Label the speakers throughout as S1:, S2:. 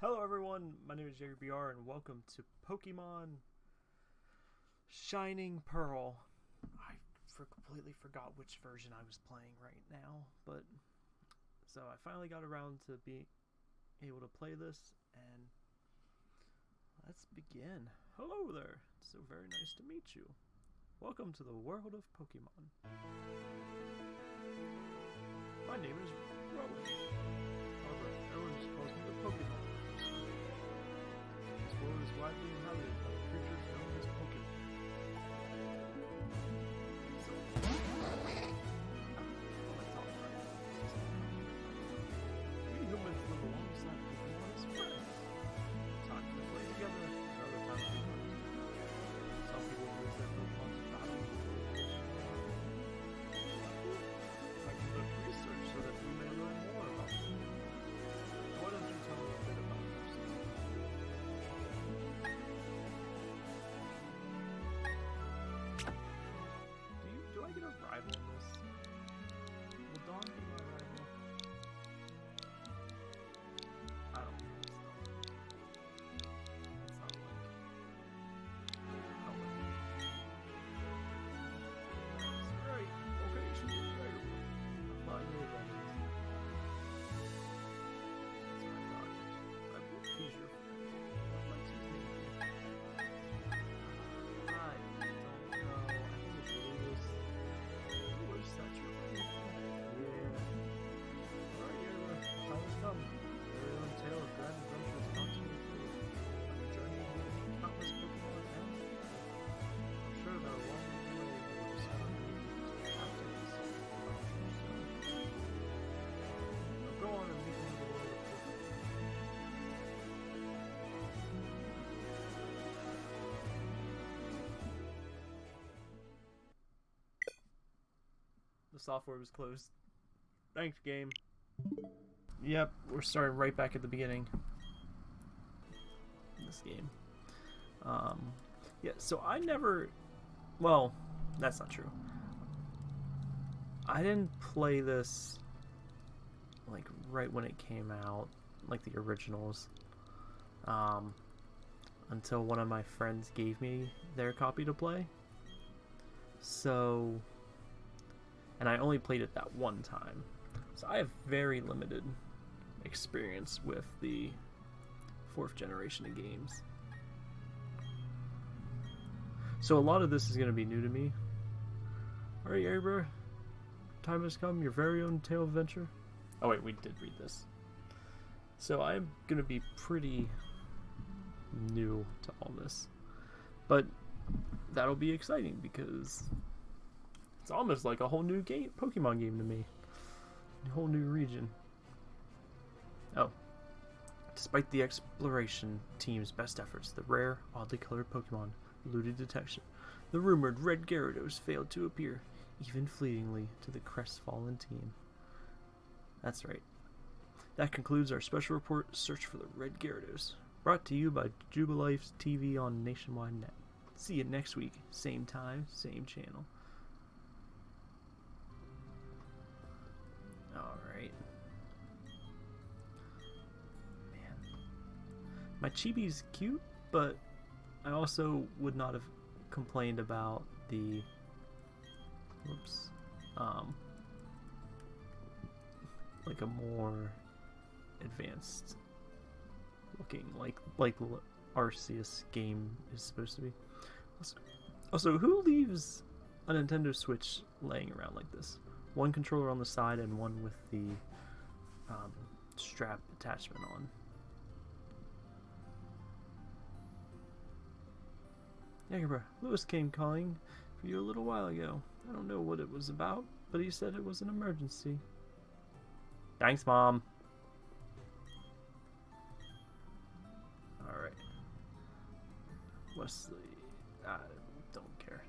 S1: Hello everyone, my name is Jerry BR and welcome to Pokemon Shining Pearl. I for completely forgot which version I was playing right now, but so I finally got around to being able to play this and let's begin. Hello there, it's so very nice to meet you. Welcome to the world of Pokemon. My name is Rowan. However, everyone just calls me the Pokemon. This world software was closed. Thanks, game. Yep, we're starting right back at the beginning. This game. Um, yeah, so I never. Well, that's not true. I didn't play this like right when it came out, like the originals. Um, until one of my friends gave me their copy to play. So, and I only played it that one time. So I have very limited experience with the fourth generation of games. So a lot of this is going to be new to me. Alright, Abra, time has come, your very own tale of adventure. Oh wait, we did read this. So I'm going to be pretty new to all this. But that'll be exciting because it's almost like a whole new game, Pokemon game to me. A whole new region. Oh. Despite the exploration team's best efforts, the rare, oddly colored Pokemon eluded detection. The rumored Red Gyarados failed to appear, even fleetingly, to the crestfallen team. That's right. That concludes our special report, Search for the Red Gyarados, brought to you by Jubilife TV on Nationwide Net. See you next week, same time, same channel. My chibi's cute, but I also would not have complained about the whoops um like a more advanced looking like like Arceus game is supposed to be. Also, also, who leaves a Nintendo Switch laying around like this? One controller on the side and one with the um, strap attachment on. Yagerbra, Lewis came calling for you a little while ago. I don't know what it was about, but he said it was an emergency. Thanks, Mom. Alright. Wesley. I don't care.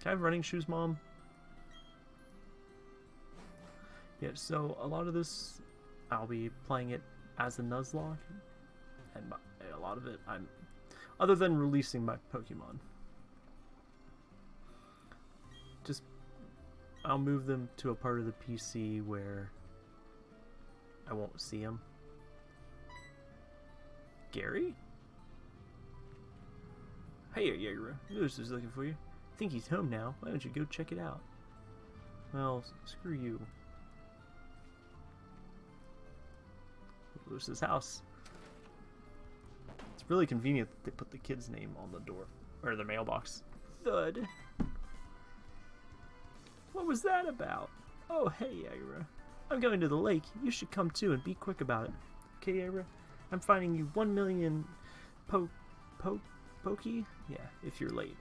S1: Can I have running shoes, Mom? Yeah, so a lot of this, I'll be playing it as a Nuzlocke, and a lot of it, I'm, other than releasing my Pokemon, just I'll move them to a part of the PC where I won't see them. Gary? Hey, Jaeger. Lewis is looking for you. I think he's home now. Why don't you go check it out? Well, screw you. Lewis's house. It's really convenient that they put the kid's name on the door. Or the mailbox. Thud. What was that about? Oh, hey, Agra. I'm going to the lake. You should come too and be quick about it. Okay, Agra? I'm finding you one million po... po... pokey? Yeah, if you're late.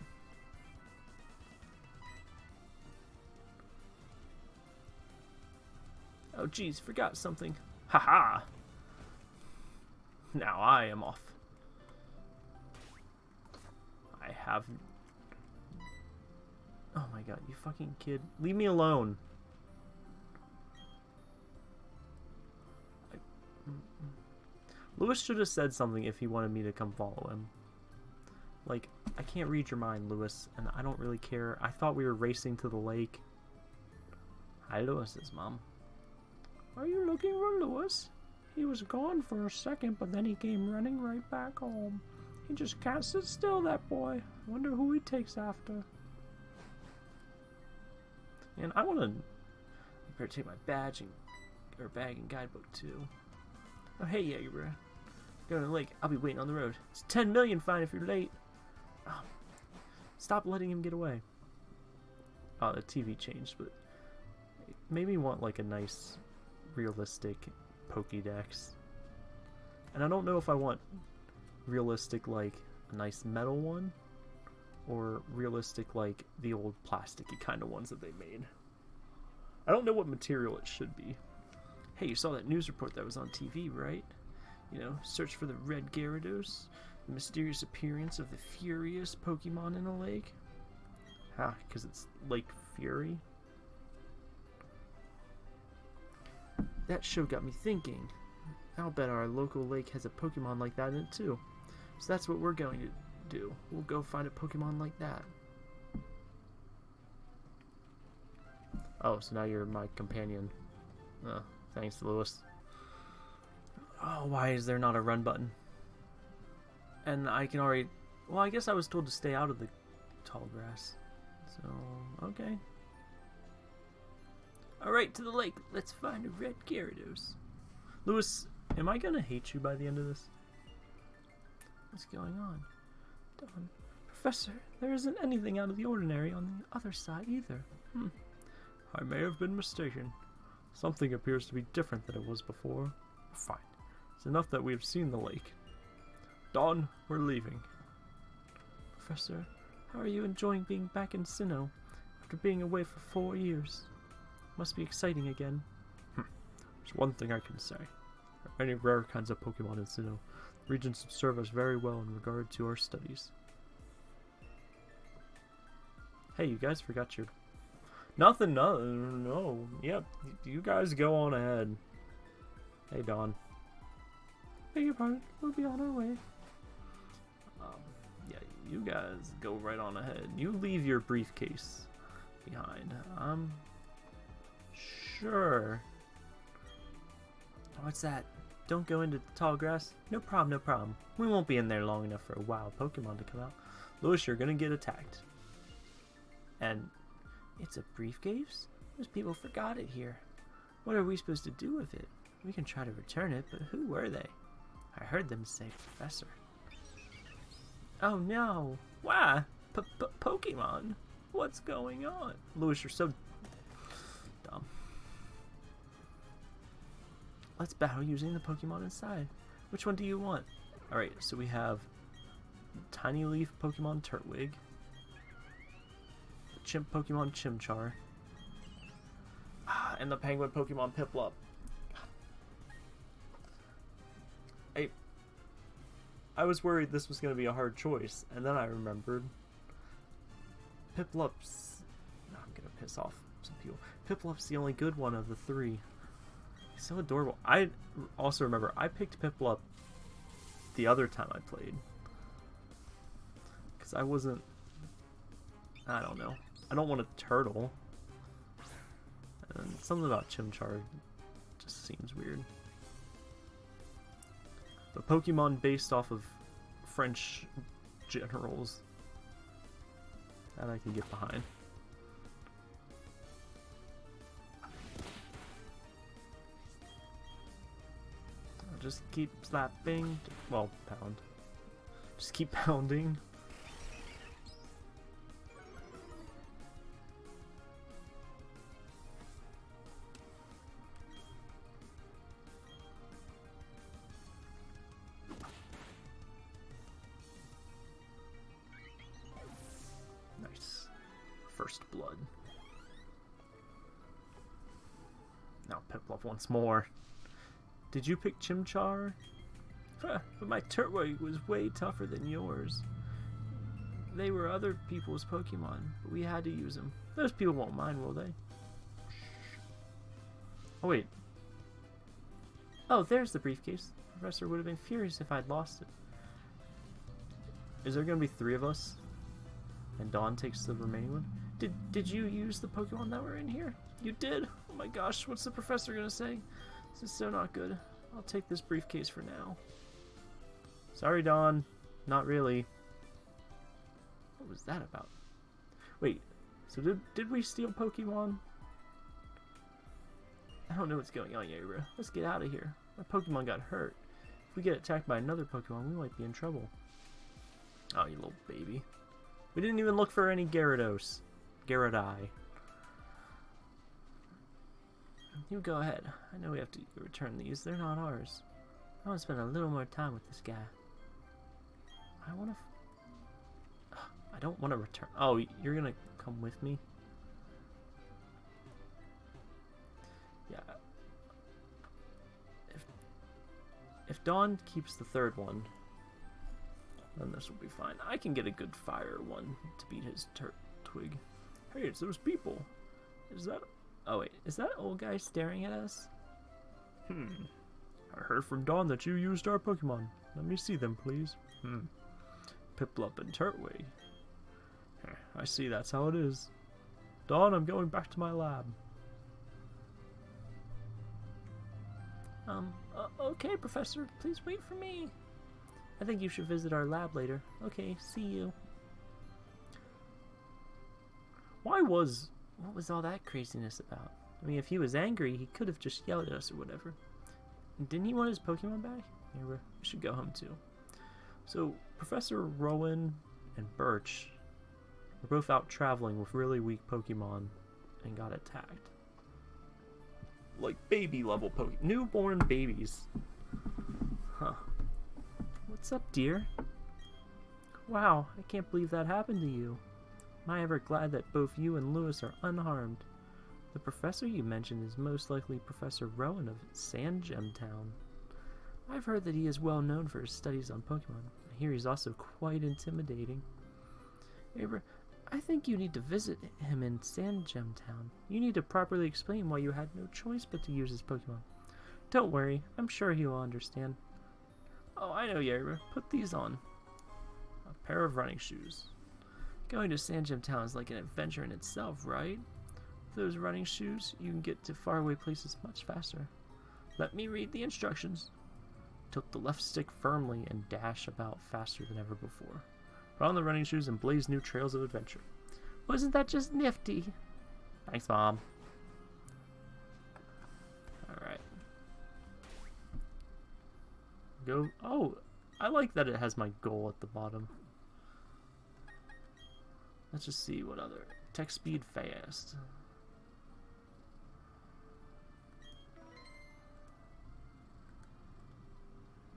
S1: Oh, geez, forgot something. Haha! -ha. Now I am off. I have... Oh my god, you fucking kid. Leave me alone. I... Lewis should have said something if he wanted me to come follow him. Like, I can't read your mind, Lewis, and I don't really care. I thought we were racing to the lake. Hi, Lewis's mom. Are you looking for Lewis? He was gone for a second, but then he came running right back home. He just can't sit still, that boy. Wonder who he takes after. And I want to better take my badge and or bag and guidebook too. Oh hey, yeah, you're going to the lake. I'll be waiting on the road. It's 10 million fine if you're late. Oh, stop letting him get away. Oh, the TV changed, but it made me want like a nice, realistic Pokédex. And I don't know if I want realistic like a nice metal one or realistic like the old plasticky kind of ones that they made. I don't know what material it should be. Hey, you saw that news report that was on TV, right? You know, search for the red Gyarados, the mysterious appearance of the furious Pokemon in a lake. Ha, because it's Lake Fury. That show got me thinking. I'll bet our local lake has a Pokemon like that in it too. So that's what we're going to do. We'll go find a Pokemon like that. Oh, so now you're my companion. Oh, thanks, Lewis. Oh, why is there not a run button? And I can already... Well, I guess I was told to stay out of the tall grass. So, okay. Alright, to the lake. Let's find a red Gyarados. Lewis, am I gonna hate you by the end of this? What's going on? Dawn, Professor, there isn't anything out of the ordinary on the other side either. Hmm. I may have been mistaken. Something appears to be different than it was before. Fine. It's enough that we have seen the lake. Dawn, we're leaving. Professor, how are you enjoying being back in Sinnoh after being away for four years? Must be exciting again. Hm. There's one thing I can say. There are many rare kinds of Pokemon in Sinnoh. Regions serve us very well in regard to our studies. Hey, you guys forgot your... Nothing, no, no. Yep, you guys go on ahead. Hey, Dawn.
S2: Beg your pardon, we'll be on our way.
S1: Um, yeah, you guys go right on ahead. You leave your briefcase behind. Um, Sure. What's that? Don't go into the tall grass? No problem, no problem. We won't be in there long enough for a wild Pokemon to come out. Lewis, you're gonna get attacked. And it's a briefcase? Those people forgot it here. What are we supposed to do with it? We can try to return it, but who were they? I heard them say Professor. Oh no! Why? P -p Pokemon? What's going on? Lewis, you're so Let's battle using the Pokemon inside. Which one do you want? Alright, so we have Tiny Leaf Pokemon Turtwig, Chimp Pokemon Chimchar, ah, and the Penguin Pokemon Piplup. I, I was worried this was going to be a hard choice, and then I remembered Piplup's... I'm going to piss off some people. Piplup's the only good one of the three so adorable. I also remember I picked Piplup up the other time I played. Because I wasn't... I don't know. I don't want a turtle. And something about Chimchar just seems weird. The Pokemon based off of French generals that I can get behind. Just keep slapping. Well, pound. Just keep pounding. Nice. First blood. Now once more. Did you pick Chimchar? Huh, but my Turtwig was way tougher than yours. They were other people's Pokemon, but we had to use them. Those people won't mind, will they? Oh, wait. Oh, there's the briefcase. The professor would have been furious if I'd lost it. Is there going to be three of us? And Dawn takes the remaining one? Did, did you use the Pokemon that were in here? You did? Oh my gosh, what's the professor going to say? This is so not good. I'll take this briefcase for now. Sorry, Dawn. Not really. What was that about? Wait, so did, did we steal Pokemon? I don't know what's going on, Yabra. Let's get out of here. My Pokemon got hurt. If we get attacked by another Pokemon, we might be in trouble. Oh, you little baby. We didn't even look for any Gyarados. Gyarados. You go ahead. I know we have to return these. They're not ours. I want to spend a little more time with this guy. I want to... I don't want to return... Oh, you're going to come with me? Yeah. If, if Dawn keeps the third one, then this will be fine. I can get a good fire one to beat his twig. Hey, it's those people. Is that... Is that old guy staring at us? Hmm. I heard from Dawn that you used our Pokemon. Let me see them, please. Hmm. Piplup and Turtwig. I see that's how it is. Dawn, I'm going back to my lab. Um, uh, okay, Professor. Please wait for me. I think you should visit our lab later. Okay, see you. Why was... What was all that craziness about? I mean, if he was angry, he could have just yelled at us or whatever. Didn't he want his Pokemon back? Yeah, we should go home too. So, Professor Rowan and Birch were both out traveling with really weak Pokemon and got attacked. Like baby level Pokemon. Newborn babies. Huh. What's up, dear? Wow, I can't believe that happened to you. Am I ever glad that both you and Lewis are unharmed? The professor you mentioned is most likely Professor Rowan of Sandgem Town. I've heard that he is well known for his studies on Pokemon. I hear he's also quite intimidating. Abra, I think you need to visit him in Sandgem Town. You need to properly explain why you had no choice but to use his Pokemon. Don't worry, I'm sure he will understand. Oh, I know, Yerba. Put these on. A pair of running shoes. Going to Sandgem Town is like an adventure in itself, right? Those running shoes, you can get to faraway places much faster. Let me read the instructions. Tilt the left stick firmly and dash about faster than ever before. Put on the running shoes and blaze new trails of adventure. Wasn't that just nifty? Thanks, Mom. Alright. Go. Oh, I like that it has my goal at the bottom. Let's just see what other. Tech speed fast.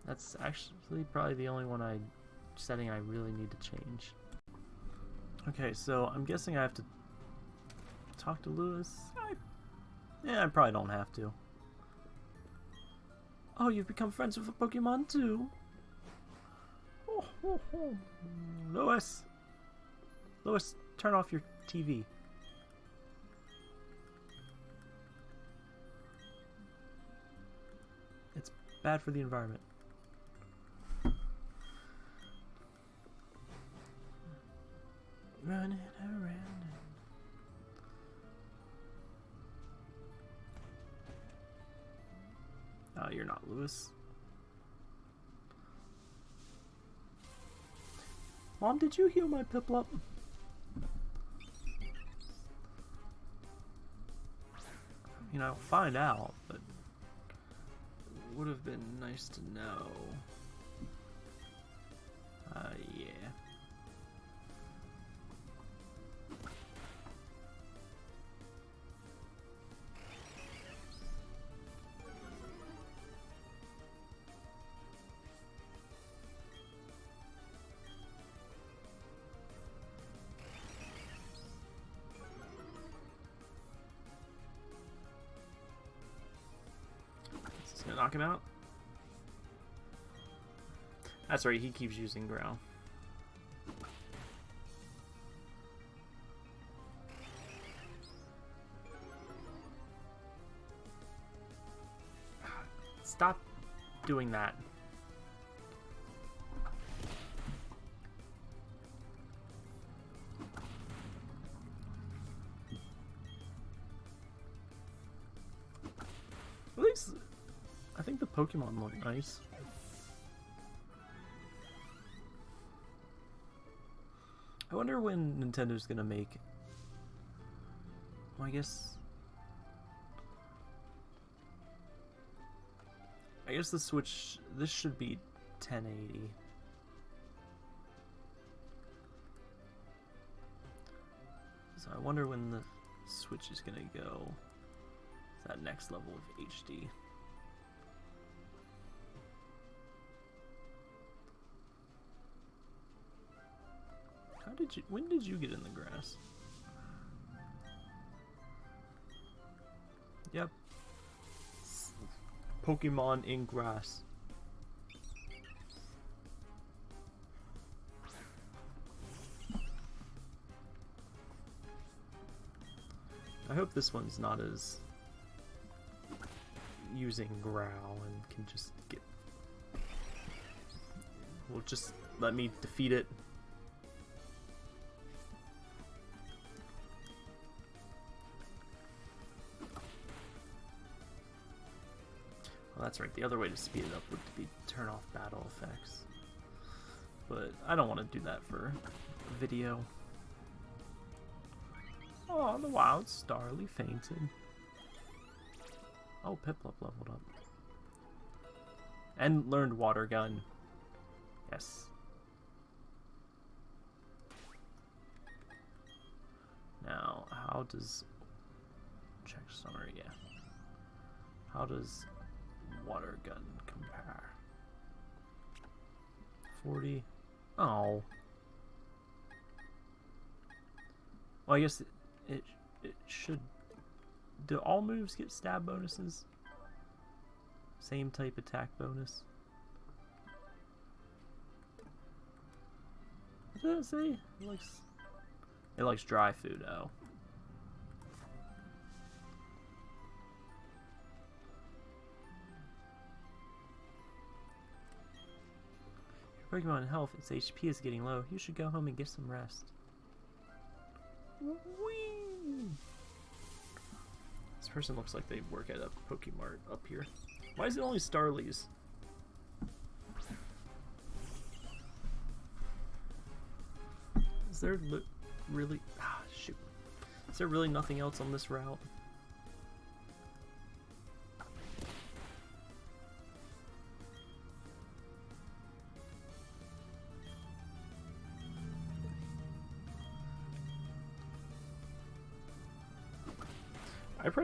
S1: That's actually probably the only one I setting I really need to change. Okay, so I'm guessing I have to talk to Lewis. I, yeah, I probably don't have to. Oh, you've become friends with a Pokemon too. Oh, oh, oh. Lewis, Lewis, turn off your TV. It's bad for the environment. running around. Oh, you're not Lewis. Mom, did you heal my Piplup? I mean, I'll find out, but would have been nice to know. Uh, him out? That's right, he keeps using growl. Stop doing that. Pokemon look nice. I wonder when Nintendo's gonna make. Well, I guess. I guess the Switch. This should be 1080. So I wonder when the Switch is gonna go that next level of HD. Did you? When did you get in the grass? Yep. Pokemon in grass. I hope this one's not as using growl and can just get. Will just let me defeat it that's right. The other way to speed it up would be turn off battle effects. But I don't want to do that for video. Oh, the wild Starly fainted. Oh, Piplup leveled up. And learned Water Gun. Yes. Now, how does... Check summary, yeah. How does water gun compare? 40. Oh. Well, I guess it, it, it should. Do all moves get stab bonuses? Same type attack bonus? What did it say? It likes, it likes dry food, oh. Pokemon health, its HP is getting low. You should go home and get some rest. Whee! This person looks like they work at a Pokemart up here. Why is it only Starlies? Is there really... Ah, shoot. Is there really nothing else on this route?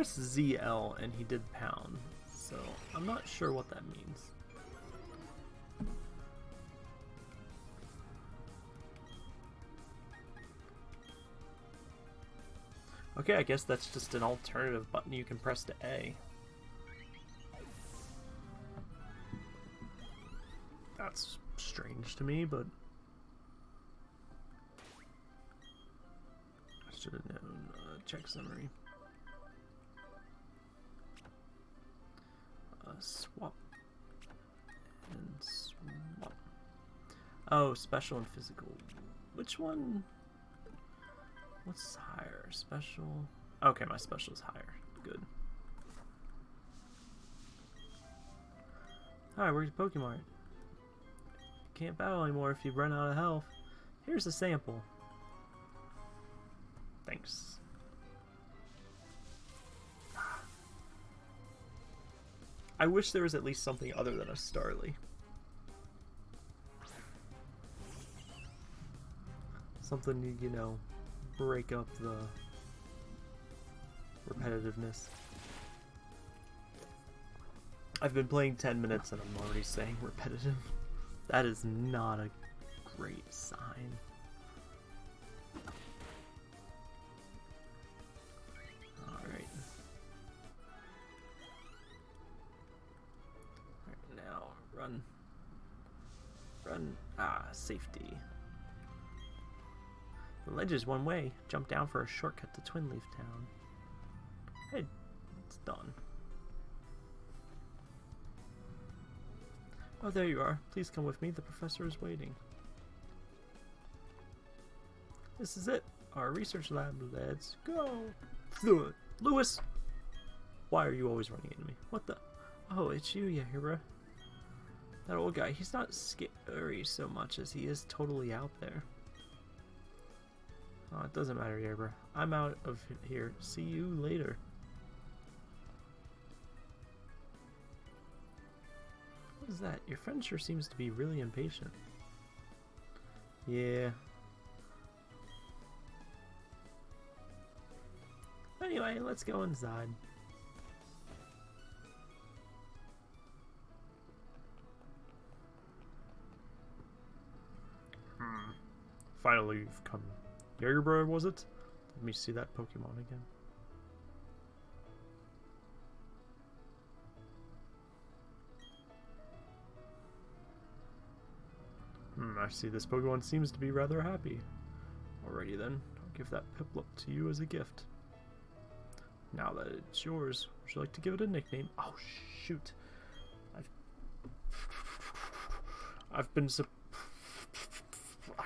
S1: ZL and he did pound, so I'm not sure what that means. Okay, I guess that's just an alternative button you can press to A. That's strange to me, but... I should have known. Uh, check summary. Swap. And swap. Oh, special and physical. Which one? What's higher? Special? Okay, my special is higher. Good. Alright, where's your Pokemon? Can't battle anymore if you run out of health. Here's a sample. Thanks. I wish there was at least something other than a Starly. Something, you know, break up the repetitiveness. I've been playing 10 minutes and I'm already saying repetitive. That is not a great sign. Run. Run. Ah, safety. The ledge is one way. Jump down for a shortcut to Twinleaf Town. Hey, it's done. Oh, there you are. Please come with me. The professor is waiting. This is it. Our research lab. Let's go. Lewis! Why are you always running into me? What the? Oh, it's you, Yahira. That old guy, he's not scary so much as he is totally out there. Oh, it doesn't matter, Yabra. I'm out of here. See you later. What is that? Your friend sure seems to be really impatient. Yeah. Anyway, let's go inside. Finally, you've come. Jagerbro, was it? Let me see that Pokemon again. Hmm, I see this Pokemon seems to be rather happy. Alrighty then, I'll give that Piplup to you as a gift. Now that it's yours, would you like to give it a nickname? Oh shoot. I've I've been sup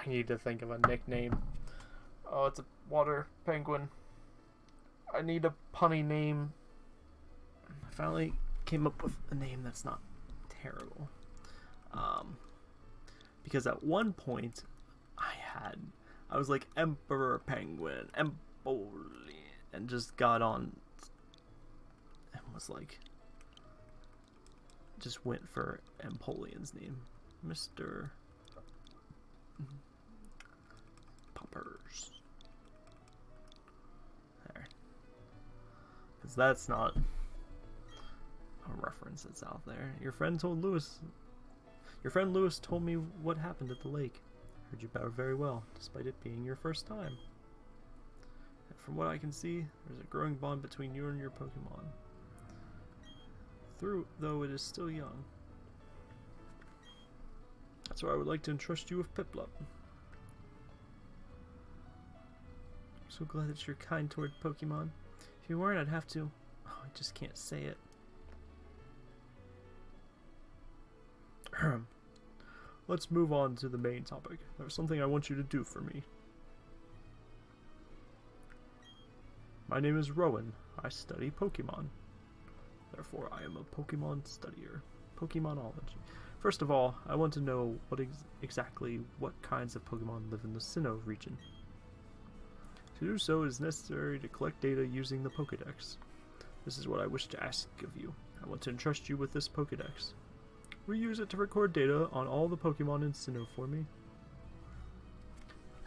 S1: I need to think of a nickname. Oh, it's a water penguin. I need a punny name. I finally came up with a name that's not terrible. Um, because at one point, I had, I was like Emperor Penguin, Empoli, and just got on and was like, just went for Empoleon's name, Mr. There. Because that's not a reference that's out there. Your friend told Lewis. Your friend Lewis told me what happened at the lake. Heard you bow very well, despite it being your first time. And from what I can see, there's a growing bond between you and your Pokemon. Through, though it is still young. That's why I would like to entrust you with Piplup. So glad that you're kind toward Pokemon. If you weren't, I'd have to. Oh, I just can't say it. Let's move on to the main topic. There's something I want you to do for me. My name is Rowan. I study Pokemon. Therefore, I am a Pokemon studier. Pokemonology. First of all, I want to know what ex exactly what kinds of Pokemon live in the Sinnoh region. To do so, is necessary to collect data using the Pokedex. This is what I wish to ask of you. I want to entrust you with this Pokedex. We use it to record data on all the Pokemon in Sinnoh for me?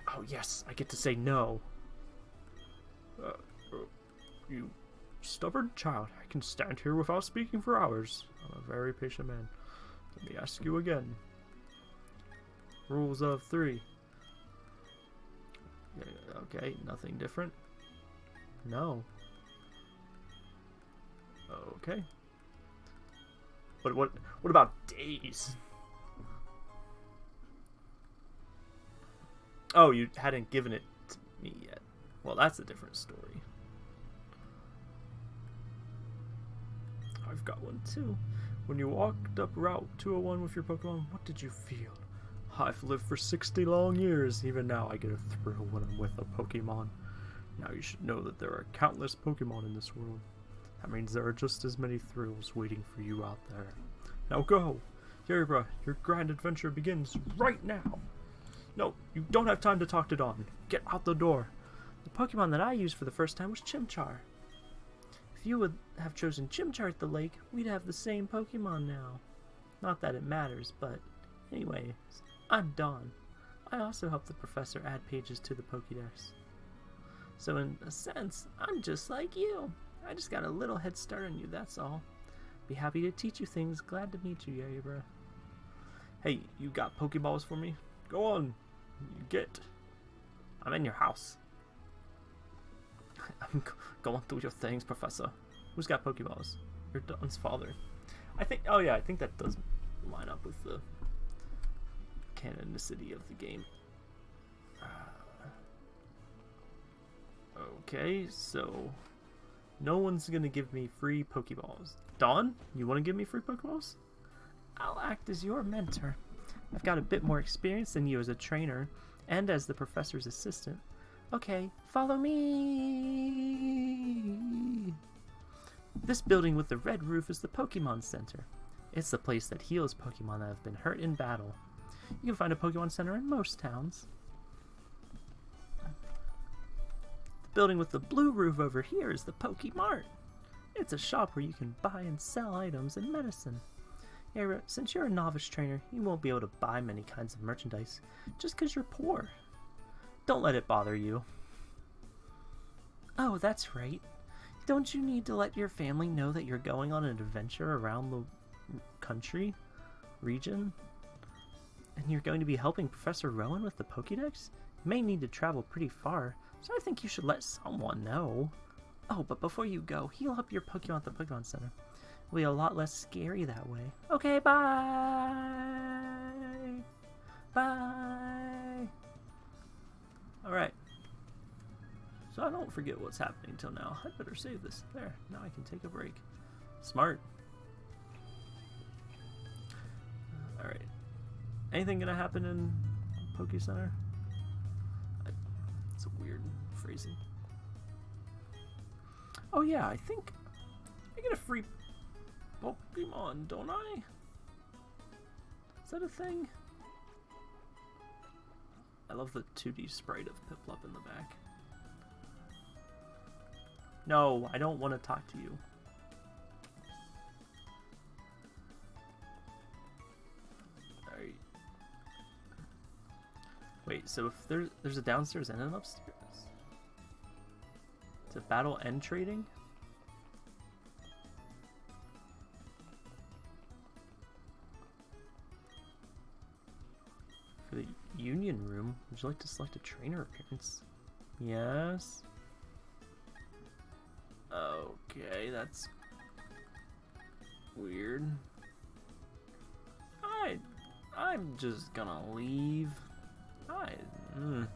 S1: Oh yes, I get to say no. Uh, uh, you stubborn child, I can stand here without speaking for hours. I'm a very patient man. Let me ask you again. Rules of three. Uh, okay, nothing different. No. Okay. But what what about days? Oh, you hadn't given it to me yet. Well, that's a different story. I've got one too. When you walked up Route 201 with your Pokemon, what did you feel? I've lived for 60 long years. Even now, I get a thrill when I'm with a Pokemon. Now you should know that there are countless Pokemon in this world. That means there are just as many thrills waiting for you out there. Now go! Yerba, your grand adventure begins right now! No, you don't have time to talk to Dawn. Get out the door. The Pokemon that I used for the first time was Chimchar. If you would have chosen Chimchar at the lake, we'd have the same Pokemon now. Not that it matters, but anyway, I'm Dawn. I also helped the professor add pages to the Pokédex. So in a sense, I'm just like you. I just got a little head start on you, that's all. Be happy to teach you things. Glad to meet you, Yaibra. Hey, you got Pokeballs for me? Go on. You get. I'm in your house. I'm going through your things, Professor. Who's got Pokeballs? Your Dawn's father. I think. Oh yeah, I think that does line up with the canonicity of the game. Uh, okay, so no one's gonna give me free Pokeballs. Dawn, you want to give me free Pokeballs? I'll act as your mentor. I've got a bit more experience than you as a trainer and as the professor's assistant. Okay, follow me. This building with the red roof is the Pokemon Center. It's the place that heals Pokemon that have been hurt in battle. You can find a Pokemon Center in most towns. The building with the blue roof over here is the Pokemart. It's a shop where you can buy and sell items and medicine. Era, since you're a novice trainer, you won't be able to buy many kinds of merchandise just because you're poor. Don't let it bother you. Oh, that's right. Don't you need to let your family know that you're going on an adventure around the country, region? And you're going to be helping Professor Rowan with the Pokédex? You may need to travel pretty far, so I think you should let someone know. Oh, but before you go, heal up your Pokemon at the Pokemon Center. It'll be a lot less scary that way. Okay, bye! Bye! Alright. So I don't forget what's happening till now. I better save this. There, now I can take a break. Smart. Alright. Anything gonna happen in Poke Center? I, it's a weird phrasing. Oh yeah, I think I get a free Pokemon, don't I? Is that a thing? I love the 2D sprite of Piplup in the back. No, I don't want to talk to you. Wait, so if there's, there's a downstairs and an upstairs? It battle and trading? For the union room, would you like to select a trainer appearance? Yes. Okay, that's weird. I, I'm just gonna leave. I, mm,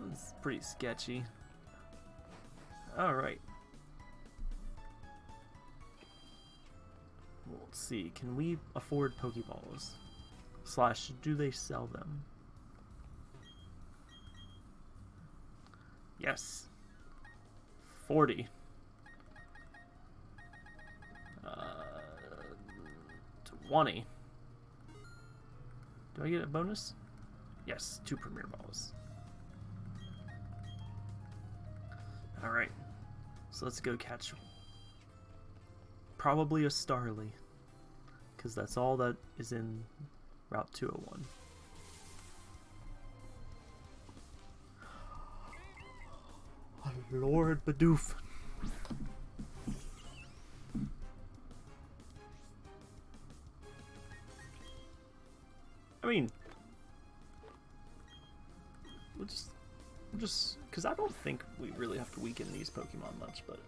S1: that's pretty sketchy. All right. Well, let's see. Can we afford Pokeballs? Slash, do they sell them? Yes. 40. Uh, 20. Do I get a bonus? Yes, two Premier Balls. Alright. So let's go catch probably a Starly. Because that's all that is in Route 201. Lord Bidoof. I mean, just, because I don't think we really have to weaken these Pokemon much, but.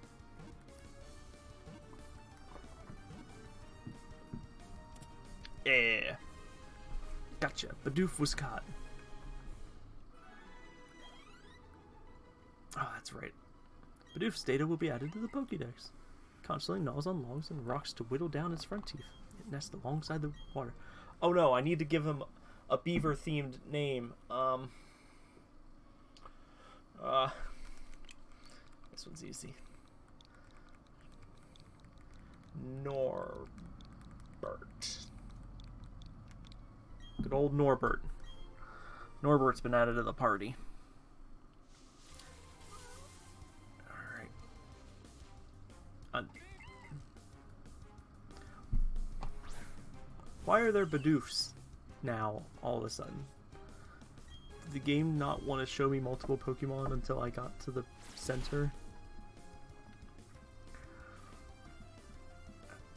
S1: Yeah. Gotcha. Bidoof was caught. Oh, that's right. Bidoof's data will be added to the Pokédex. Constantly gnaws on logs and rocks to whittle down its front teeth. It nests alongside the water. Oh no, I need to give him a beaver-themed name. Um... Uh... This one's easy. Norbert. Good old Norbert. Norbert's been added to the party. Alright. Why are there Bidoofs now, all of a sudden? The game not want to show me multiple Pokemon until I got to the center?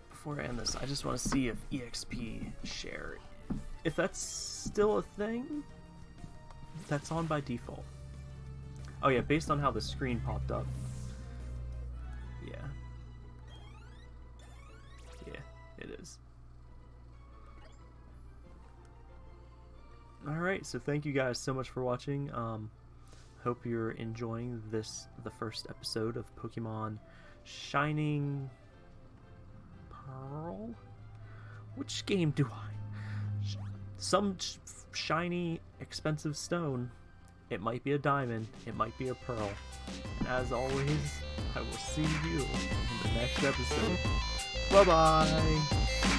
S1: Before I end this, I just want to see if EXP share, if that's still a thing, that's on by default. Oh yeah, based on how the screen popped up. Alright, so thank you guys so much for watching. Um, hope you're enjoying this, the first episode of Pokemon Shining Pearl? Which game do I? Some shiny, expensive stone. It might be a diamond, it might be a pearl. And as always, I will see you in the next episode. Bye bye!